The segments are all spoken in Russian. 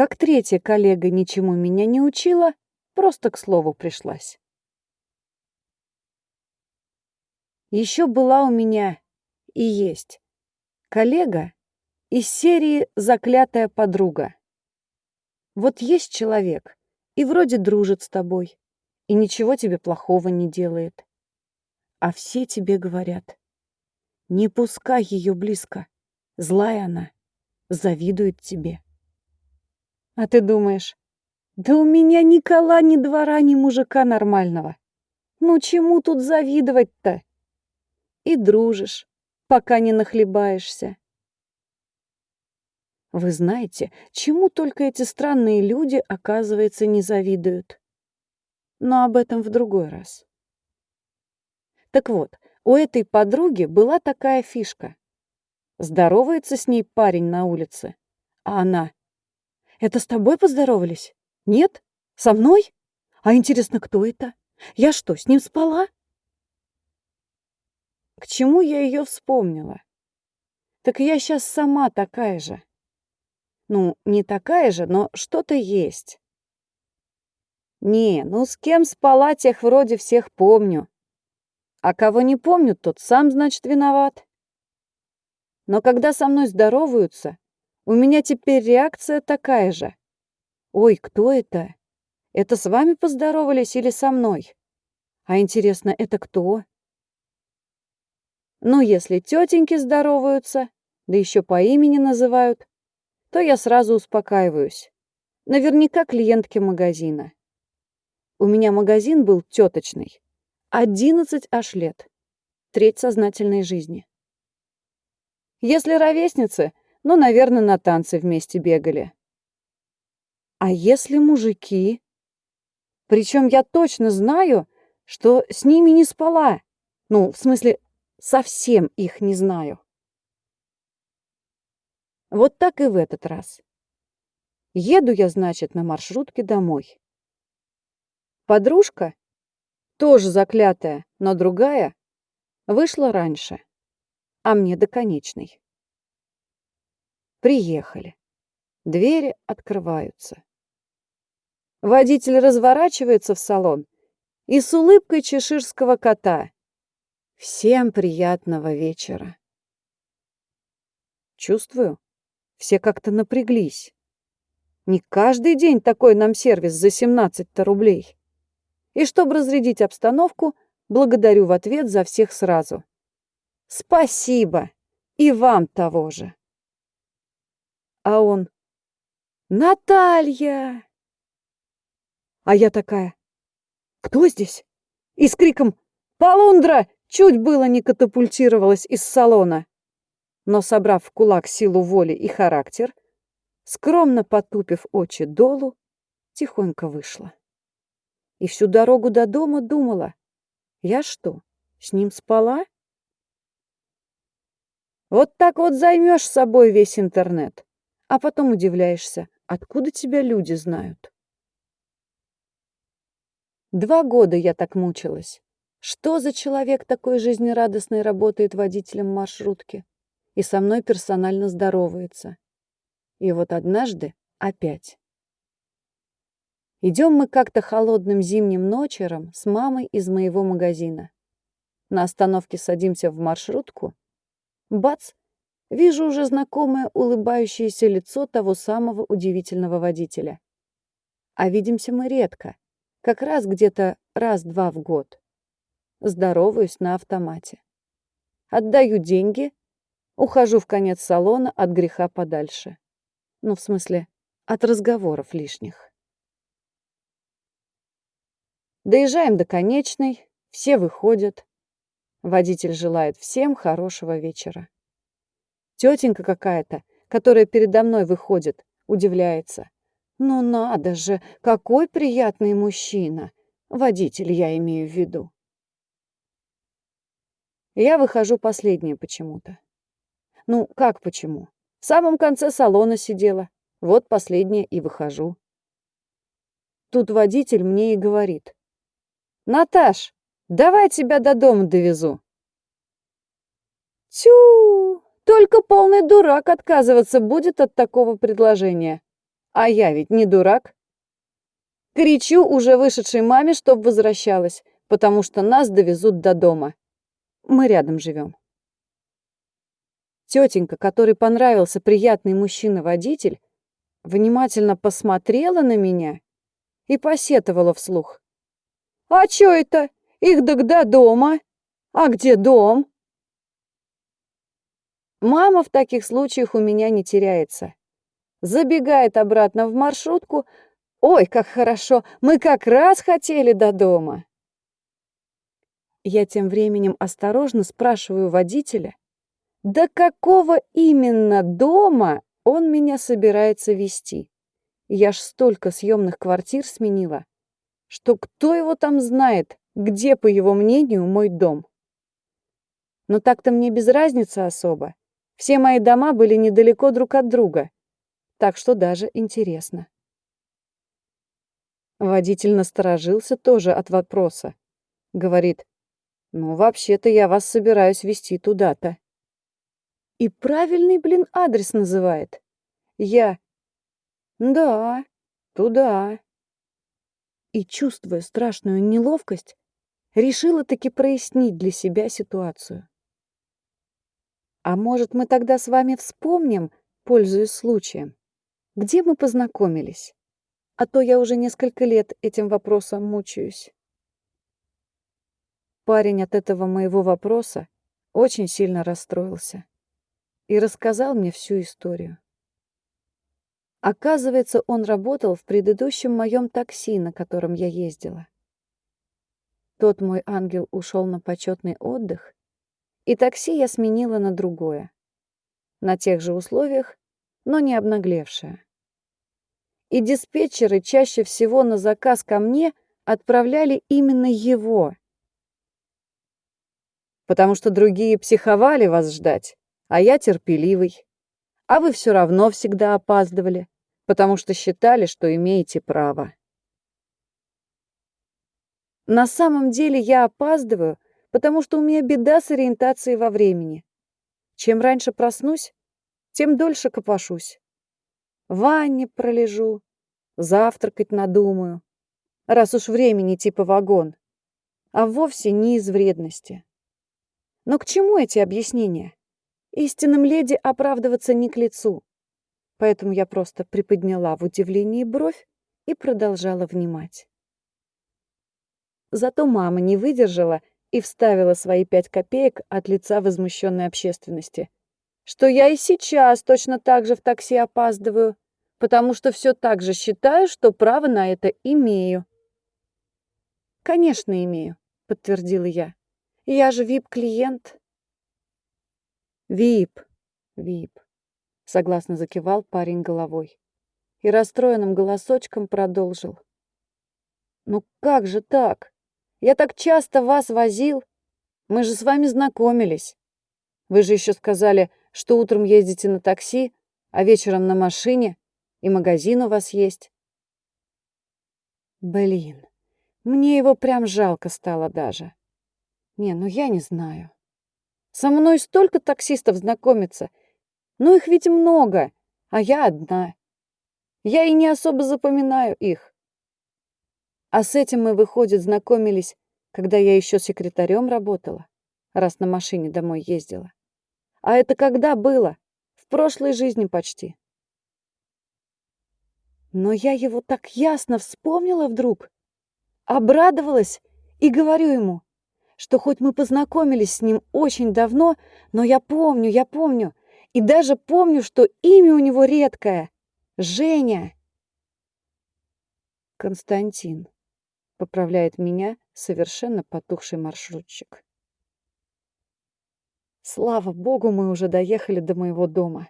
как третья коллега ничему меня не учила, просто к слову пришлась. Еще была у меня и есть коллега из серии «Заклятая подруга». Вот есть человек, и вроде дружит с тобой, и ничего тебе плохого не делает. А все тебе говорят, не пускай ее близко, злая она, завидует тебе. А ты думаешь, да у меня ни кола, ни двора, ни мужика нормального. Ну чему тут завидовать-то? И дружишь, пока не нахлебаешься. Вы знаете, чему только эти странные люди, оказывается, не завидуют. Но об этом в другой раз. Так вот, у этой подруги была такая фишка. Здоровается с ней парень на улице, а она... «Это с тобой поздоровались? Нет? Со мной? А интересно, кто это? Я что, с ним спала?» К чему я ее вспомнила? Так я сейчас сама такая же. Ну, не такая же, но что-то есть. Не, ну с кем спала, тех вроде всех помню. А кого не помню, тот сам, значит, виноват. Но когда со мной здороваются, у меня теперь реакция такая же. Ой, кто это? Это с вами поздоровались или со мной? А интересно, это кто? Ну, если тетеньки здороваются, да еще по имени называют, то я сразу успокаиваюсь. Наверняка клиентки магазина. У меня магазин был теточный. Одиннадцать аж лет. Треть сознательной жизни. Если ровесницы, ну, наверное, на танцы вместе бегали. А если мужики? Причем я точно знаю, что с ними не спала. Ну, в смысле, совсем их не знаю. Вот так и в этот раз. Еду я, значит, на маршрутке домой. Подружка тоже заклятая, но другая, вышла раньше, а мне до конечной. Приехали. Двери открываются. Водитель разворачивается в салон и с улыбкой чеширского кота. Всем приятного вечера. Чувствую, все как-то напряглись. Не каждый день такой нам сервис за 17 рублей. И чтобы разрядить обстановку, благодарю в ответ за всех сразу. Спасибо! И вам того же. А он... Наталья! А я такая... Кто здесь? И с криком «Полундра!» чуть было не катапультировалась из салона. Но, собрав в кулак силу воли и характер, скромно потупив очи долу, тихонько вышла и всю дорогу до дома думала, я что, с ним спала? Вот так вот займешь собой весь интернет, а потом удивляешься, откуда тебя люди знают. Два года я так мучилась. Что за человек такой жизнерадостный работает водителем маршрутки и со мной персонально здоровается? И вот однажды опять. Идем мы как-то холодным зимним ночером с мамой из моего магазина. На остановке садимся в маршрутку. Бац! Вижу уже знакомое улыбающееся лицо того самого удивительного водителя. А видимся мы редко, как раз где-то раз-два в год. Здороваюсь на автомате. Отдаю деньги, ухожу в конец салона от греха подальше. Ну, в смысле, от разговоров лишних. Доезжаем до конечной, все выходят. Водитель желает всем хорошего вечера. Тетенька какая-то, которая передо мной выходит, удивляется. Ну надо же, какой приятный мужчина. Водитель я имею в виду. Я выхожу последняя почему-то. Ну, как почему? В самом конце салона сидела. Вот последняя и выхожу. Тут водитель мне и говорит. «Наташ, давай тебя до дома довезу». Тю, только полный дурак отказываться будет от такого предложения. А я ведь не дурак. Кричу уже вышедшей маме, чтоб возвращалась, потому что нас довезут до дома. Мы рядом живем. Тетенька, которой понравился приятный мужчина-водитель, внимательно посмотрела на меня и посетовала вслух. «А чё это? Их тогда дома? А где дом?» Мама в таких случаях у меня не теряется. Забегает обратно в маршрутку. «Ой, как хорошо! Мы как раз хотели до дома!» Я тем временем осторожно спрашиваю водителя, до какого именно дома он меня собирается вести. Я ж столько съемных квартир сменила, что кто его там знает, где, по его мнению, мой дом. Но так-то мне без разницы особо. Все мои дома были недалеко друг от друга, так что даже интересно. Водитель насторожился тоже от вопроса. Говорит, ну, вообще-то я вас собираюсь вести туда-то. И правильный, блин, адрес называет. Я... Да, туда. И, чувствуя страшную неловкость, решила таки прояснить для себя ситуацию. А может, мы тогда с вами вспомним, пользуясь случаем, где мы познакомились? А то я уже несколько лет этим вопросом мучаюсь. Парень от этого моего вопроса очень сильно расстроился и рассказал мне всю историю. Оказывается, он работал в предыдущем моем такси, на котором я ездила. Тот мой ангел ушел на почетный отдых, и такси я сменила на другое. На тех же условиях, но не обнаглевшее. И диспетчеры чаще всего на заказ ко мне отправляли именно его. Потому что другие психовали вас ждать, а я терпеливый. А вы все равно всегда опаздывали, потому что считали, что имеете право. На самом деле я опаздываю, потому что у меня беда с ориентацией во времени. Чем раньше проснусь, тем дольше копошусь. В ванне пролежу, завтракать надумаю, раз уж времени типа вагон, а вовсе не из вредности. Но к чему эти объяснения? Истинным леди оправдываться не к лицу. Поэтому я просто приподняла в удивлении бровь и продолжала внимать. Зато мама не выдержала и вставила свои пять копеек от лица возмущенной общественности. Что я и сейчас точно так же в такси опаздываю, потому что все так же считаю, что право на это имею. «Конечно, имею», — подтвердила я. «Я же вип-клиент». «Вип, вип», — согласно закивал парень головой и расстроенным голосочком продолжил. «Ну как же так? Я так часто вас возил. Мы же с вами знакомились. Вы же еще сказали, что утром ездите на такси, а вечером на машине, и магазин у вас есть. Блин, мне его прям жалко стало даже. Не, ну я не знаю. Со мной столько таксистов знакомится. Ну их ведь много, а я одна. Я и не особо запоминаю их. А с этим мы, выходит, знакомились, когда я еще секретарем работала, раз на машине домой ездила. А это когда было? В прошлой жизни почти. Но я его так ясно вспомнила вдруг, обрадовалась и говорю ему, что хоть мы познакомились с ним очень давно, но я помню, я помню, и даже помню, что имя у него редкое — Женя. Константин поправляет меня совершенно потухший маршрутчик. Слава богу, мы уже доехали до моего дома.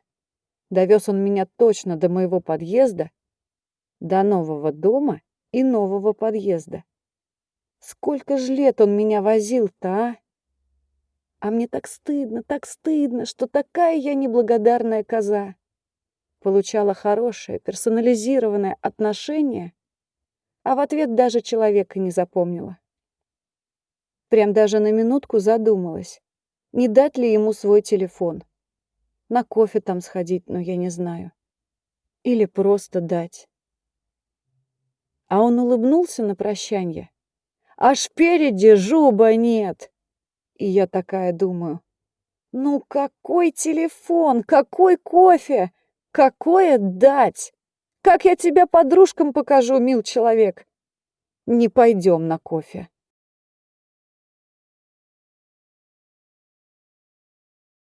Довез он меня точно до моего подъезда, до нового дома и нового подъезда. Сколько ж лет он меня возил-то, а? А мне так стыдно, так стыдно, что такая я неблагодарная коза. Получала хорошее, персонализированное отношение а в ответ даже человека не запомнила. Прям даже на минутку задумалась, не дать ли ему свой телефон. На кофе там сходить, но я не знаю. Или просто дать. А он улыбнулся на прощанье. Аж спереди жуба нет. И я такая думаю, ну какой телефон, какой кофе, какое дать? Как я тебя подружкам покажу, мил человек? Не пойдем на кофе.